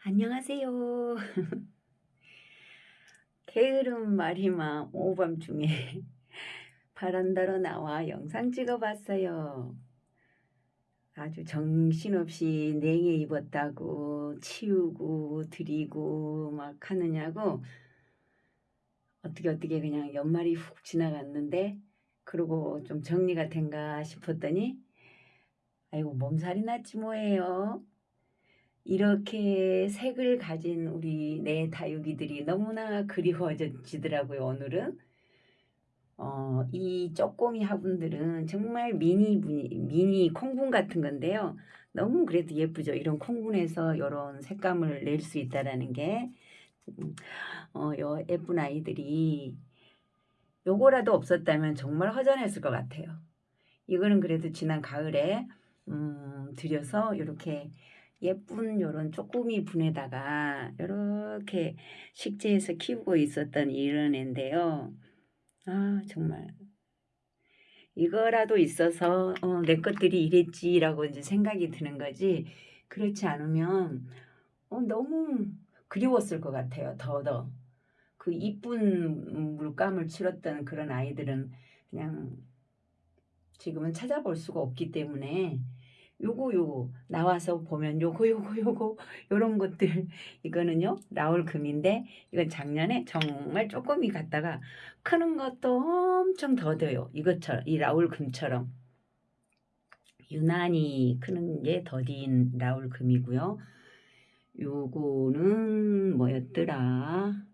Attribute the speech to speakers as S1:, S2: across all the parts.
S1: 안녕하세요. 게으름 말이마 오밤중에 바란다로 나와 영상 찍어봤어요. 아주 정신없이 냉해 입었다고 치우고 드리고 막 하느냐고 어떻게 어떻게 그냥 연말이 훅 지나갔는데 그러고 좀 정리가 된가 싶었더니 아이고 몸살이 났지 뭐예요. 이렇게 색을 가진 우리 내 다육이들이 너무나 그리워지더라고요 오늘은. 어, 이 쪼꼬미 화분들은 정말 미니 미니 콩분 같은 건데요. 너무 그래도 예쁘죠. 이런 콩분에서 이런 색감을 낼 수 있다라는 게 음, 어, 요 예쁜 아이들이 요거라도 없었다면 정말 허전했을 것 같아요. 이거는 그래도 지난 가을에 음, 들여서 이렇게 예쁜 요런 쪼꼬미 분에다가 이렇게 식재해서 키우고 있었던 이런 애인데요. 아 정말 이거라도 있어서 어, 내 것들이 이랬지라고 이제 생각이 드는 거지 그렇지 않으면 어, 너무 그리웠을 것 같아요. 더더 그 이쁜 물감을 치렀던 그런 아이들은 그냥 지금은 찾아볼 수가 없기 때문에 요거 요거 나와서 보면 요거 요거 요거 요런 것들. 이거는요 라울 금인데 이건 작년에 정말 조금이 갔다가 크는 것도 엄청 더뎌요. 이것처럼 이 라울 금처럼. 유난히 크는 게 더딘 라울 금이고요. 요거는 뭐였더라?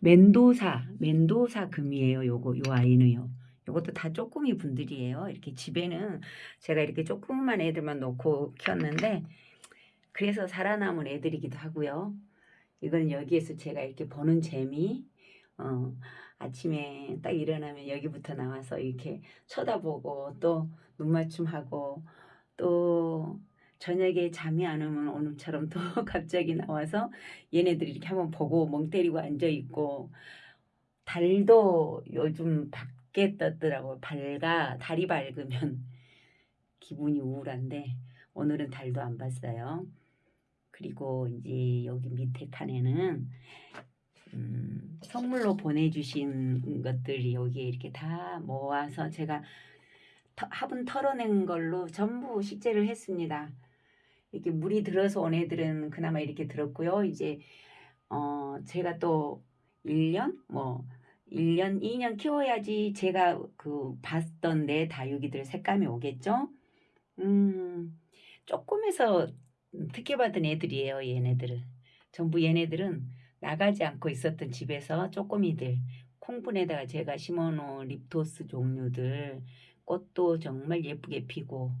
S1: 멘도사 멘도사 금이에요 요거 요 아이는요 이것도 다 쪼꾸미 분들이에요. 이렇게 집에는 제가 이렇게 조그만 애들만 놓고 키웠는데 그래서 살아남은 애들이기도 하고요. 이거는 여기에서 제가 이렇게 보는 재미 어, 아침에 딱 일어나면 여기부터 나와서 이렇게 쳐다보고 또 눈맞춤하고 또 저녁에 잠이 안 오면 오늘처럼 또 갑자기 나와서 얘네들이 이렇게 한번 보고 멍 때리고 앉아 있고 달도 요즘 밖 밝게 떴더라고요. 밝아 달이 밝으면 기분이 우울한데 오늘은 달도 안 봤어요. 그리고 이제 여기 밑에 칸에는 음, 선물로 보내주신 것들이 여기에 이렇게 다 모아서 제가 터, 화분 털어낸 걸로 전부 식재를 했습니다. 이렇게 물이 들어서 온 애들은 그나마 이렇게 들었고요. 이제 어 제가 또 1년 뭐 1년, 2년 키워야지 제가 그 봤던 내 다육이들 색감이 오겠죠? 음, 조금해서 특혜받은 애들이에요, 얘네들은. 전부 얘네들은 나가지 않고 있었던 집에서 쪼꼬미들, 콩분에다가 제가 심어놓은 립토스 종류들, 꽃도 정말 예쁘게 피고,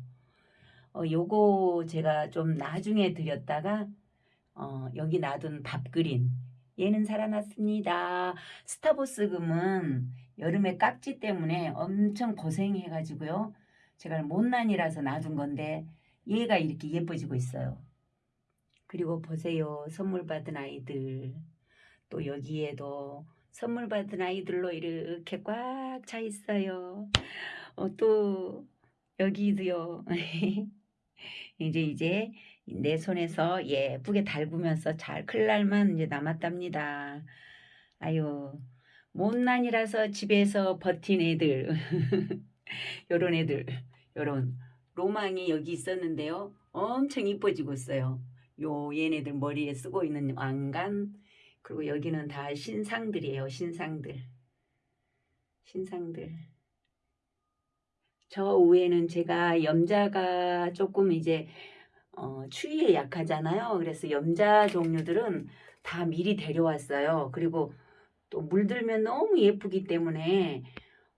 S1: 어, 요거 제가 좀 나중에 드렸다가, 어, 여기 놔둔 밥그린, 얘는 살아났습니다. 스타보스 금은 여름에 깍지 때문에 엄청 고생해가지고요. 제가 못난이라서 놔둔 건데 얘가 이렇게 예뻐지고 있어요. 그리고 보세요. 선물 받은 아이들. 또 여기에도 선물 받은 아이들로 이렇게 꽉 차 있어요. 어, 또 여기도요. 이제 이제 내 손에서 예쁘게 달구면서 잘 클 날만 이제 남았답니다. 아유 못난이라서 집에서 버틴 애들 요런 애들 요런 로망이 여기 있었는데요. 엄청 이뻐지고 있어요. 요 얘네들 머리에 쓰고 있는 왕관 그리고 여기는 다 신상들이에요. 신상들 신상들 저 위에는 제가 염자가 조금 이제 어, 추위에 약하잖아요. 그래서 염자 종류들은 다 미리 데려왔어요. 그리고 또 물들면 너무 예쁘기 때문에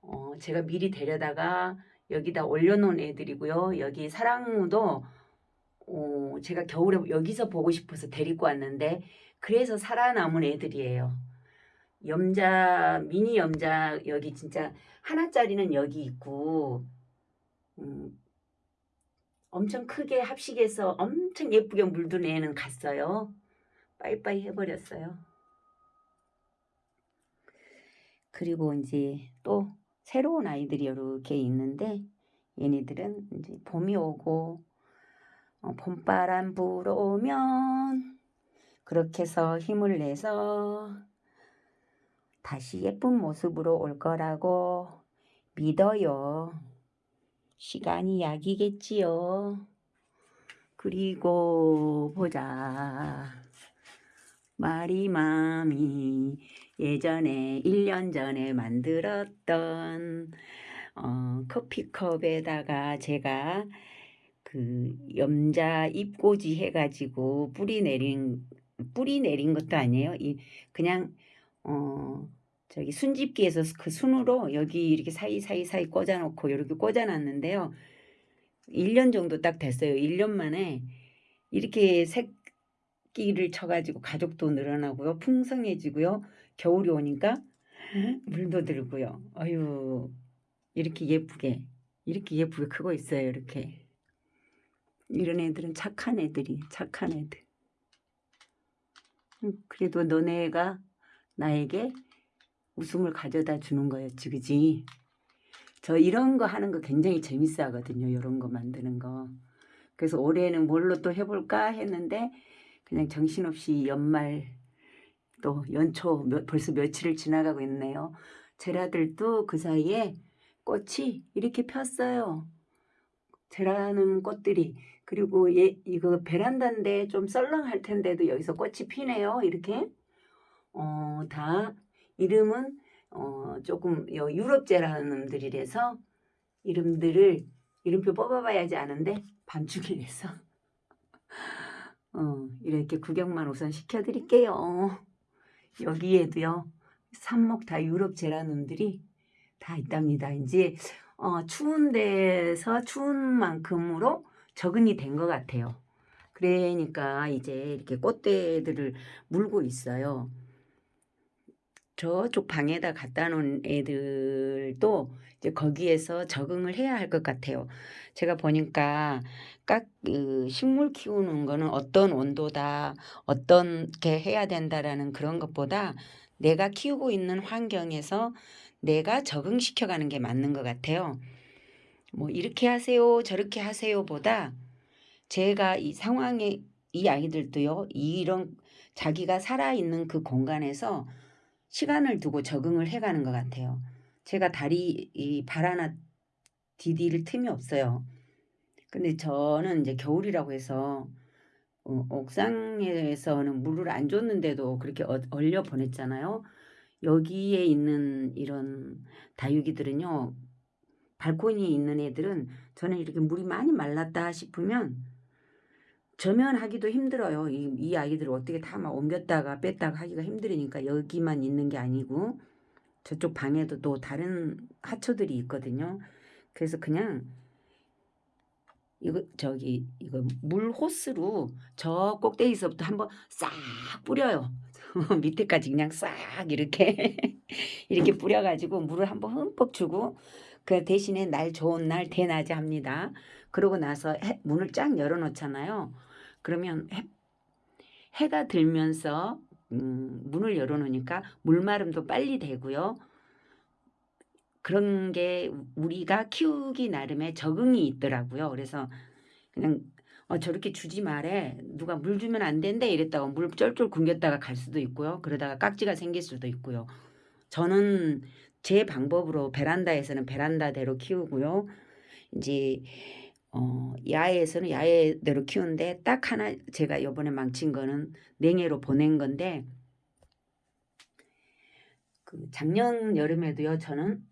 S1: 어, 제가 미리 데려다가 여기다 올려놓은 애들이고요. 여기 사랑무도 어, 제가 겨울에 여기서 보고 싶어서 데리고 왔는데 그래서 살아남은 애들이에요. 염자 미니 염자 여기 진짜 하나짜리는 여기 있고 음, 엄청 크게 합식해서 엄청 예쁘게 물든 애는 갔어요. 빠이빠이 해버렸어요. 그리고 이제 또 새로운 아이들이 이렇게 있는데 얘네들은 이제 봄이 오고 어, 봄바람 불어오면 그렇게 해서 힘을 내서 다시 예쁜 모습으로 올 거라고 믿어요. 시간이 약이겠지요. 그리고 보자. 마리 맘이 예전에 1년 전에 만들었던 어, 커피컵에다가 제가 그 염자 잎꽂이 해가지고 뿌리 내린 뿌리 내린 것도 아니에요. 이 그냥 어 저기 순집기에서 그 순으로 여기 이렇게 사이 사이 사이 꽂아놓고 이렇게 꽂아놨는데요. 1년 정도 딱 됐어요. 1년 만에 이렇게 새끼를 쳐가지고 가족도 늘어나고요. 풍성해지고요. 겨울이 오니까 물도 들고요. 아유 이렇게 예쁘게 이렇게 예쁘게 크고 있어요. 이렇게 이런 애들은 착한 애들이 착한 애들. 음, 그래도 너네가 나에게 웃음을 가져다 주는 거였지, 그지? 저 이런 거 하는 거 굉장히 재밌어 하거든요. 이런 거 만드는 거. 그래서 올해는 뭘로 또 해볼까 했는데 그냥 정신없이 연말 또 연초 몇- 벌써 며칠을 지나가고 있네요. 제라들도 그 사이에 꽃이 이렇게 폈어요. 제라늄 꽃들이 그리고 얘 이거 베란다인데 좀 썰렁할 텐데도 여기서 꽃이 피네요. 이렇게 어 다 이름은 어 조금 여- 유럽 제라늄들이라서 이름들을 이름표 뽑아봐야지 아는데 밤중이라서 어 이렇게 구경만 우선 시켜드릴게요. 여기에도요 삽목 다 유럽 제라늄들이 다 있답니다. 이제 어, 추운 데서 추운 만큼으로 적응이 된 것 같아요. 그러니까 이제 이렇게 꽃대들을 물고 있어요. 저쪽 방에다 갖다 놓은 애들도 이제 거기에서 적응을 해야 할 것 같아요. 제가 보니까 các 그 식물 키우는 거는 어떤 온도다, 어떻게 해야 된다라는 그런 것보다 내가 키우고 있는 환경에서 내가 적응시켜 가는 게 맞는 것 같아요. 뭐 이렇게 하세요, 저렇게 하세요 보다 제가 이 상황에 이 아이들도요, 이런 자기가 살아있는 그 공간에서 시간을 두고 적응을 해가는 것 같아요. 제가 다리 이 발 하나 디딜 틈이 없어요. 근데 저는 이제 겨울이라고 해서 어, 옥상에서는 물을 안 줬는데도 그렇게 어- 얼려 보냈잖아요. 여기에 있는 이런 다육이들은요, 발코니에 있는 애들은 저는 이렇게 물이 많이 말랐다 싶으면 저면하기도 힘들어요. 이, 이 아이들을 어떻게 다 막 옮겼다가 뺐다가 하기가 힘들으니까 여기만 있는 게 아니고 저쪽 방에도 또 다른 하초들이 있거든요. 그래서 그냥 이거 저기 이거 물 호스로 저 꼭대기서부터 한번 싹 뿌려요. 밑에까지 그냥 싹 이렇게 이렇게 뿌려가지고 물을 한번 흠뻑 주고 그 대신에 날 좋은 날 대낮에 합니다. 그러고 나서 해, 문을 쫙 열어놓잖아요. 그러면 해, 해가 들면서 음, 문을 열어놓으니까 물마름도 빨리 되고요. 그런 게 우리가 키우기 나름의 적응이 있더라고요. 그래서 그냥 어, 저렇게 주지 말해. 누가 물 주면 안 된대 이랬다가 물 쫄쫄 굶겼다가 갈 수도 있고요. 그러다가 깍지가 생길 수도 있고요. 저는 제 방법으로 베란다에서는 베란다대로 키우고요. 이제 어, 야외에서는 야외대로 키우는데 딱 하나 제가 요번에 망친 거는 냉해로 보낸 건데 그 작년 여름에도요 저는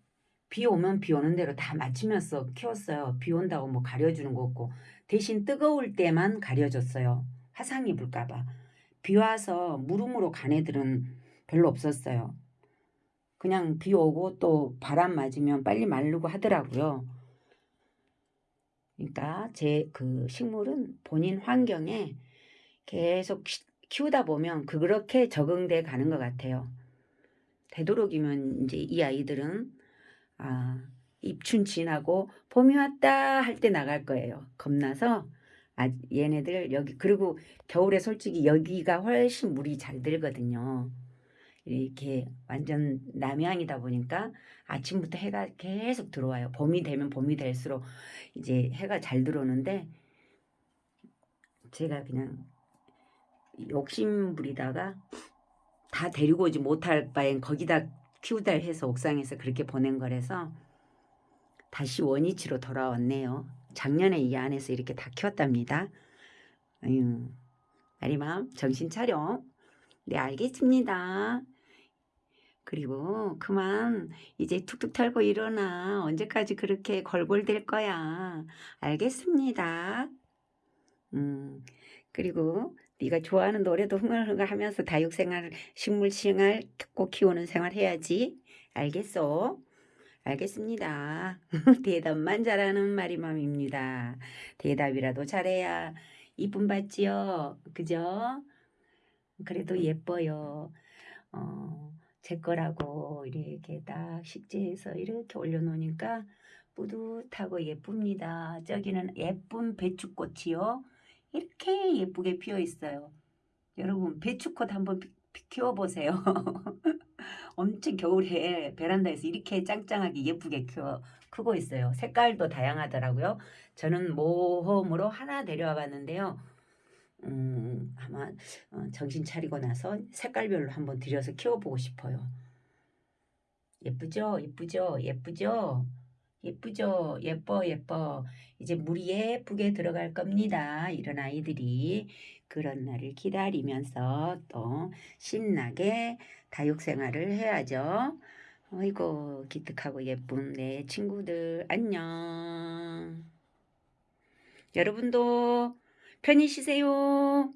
S1: 비 오면 비 오는 대로 다 맞추면서 키웠어요. 비 온다고 뭐 가려주는 거 없고 대신 뜨거울 때만 가려줬어요. 화상 입을까 봐. 비 와서 무름으로 간 애들은 별로 없었어요. 그냥 비 오고 또 바람 맞으면 빨리 마르고 하더라고요. 그러니까 제 그 식물은 본인 환경에 계속 키- 키우다 보면 그렇게 적응돼 가는 것 같아요. 되도록이면 이제 이 아이들은 아, 입춘 지나고 봄이 왔다 할 때 나갈 거예요. 겁나서 아, 얘네들 여기 그리고 겨울에 솔직히 여기가 훨씬 물이 잘 들거든요. 이렇게 완전 남향이다 보니까 아침부터 해가 계속 들어와요. 봄이 되면 봄이 될수록 이제 해가 잘 들어오는데 제가 그냥 욕심 부리다가 다 데리고 오지 못할 바엔 거기다 키우다 해서 옥상에서 그렇게 보낸 거라서 다시 원위치로 돌아왔네요. 작년에 이 안에서 이렇게 다 키웠답니다. 아유, 마리맘 정신 차려. 네 알겠습니다. 그리고 그만 이제 툭툭 털고 일어나. 언제까지 그렇게 걸골될 거야. 알겠습니다. 음, 그리고 네가 좋아하는 노래도 흥얼흥얼 하면서 다육생활, 식물생활 꼭 키우는 생활 해야지. 알겠어? 알겠습니다. 대답만 잘하는 마리맘입니다. 대답이라도 잘해야 이쁨 받지요. 그죠? 그래도 예뻐요. 어, 제 거라고 이렇게 딱 식재해서 이렇게 올려놓으니까 뿌듯하고 예쁩니다. 저기는 예쁜 배추꽃이요. 이렇게 예쁘게 피어 있어요. 여러분 배추꽃 한번 피- 피- 키워보세요. 엄청 겨울에 베란다에서 이렇게 짱짱하게 예쁘게 키워 크고 있어요. 색깔도 다양하더라고요. 저는 모험으로 하나 데려와 봤는데요. 음, 아마 어, 정신 차리고 나서 색깔별로 한번 들여서 키워보고 싶어요. 예쁘죠? 예쁘죠? 예쁘죠? 예쁘죠? 예뻐, 예뻐. 이제 물이 예쁘게 들어갈 겁니다. 이런 아이들이 그런 날을 기다리면서 또 신나게 다육 생활을 해야죠. 어이고, 기특하고 예쁜 내 친구들, 안녕. 여러분도 편히 쉬세요.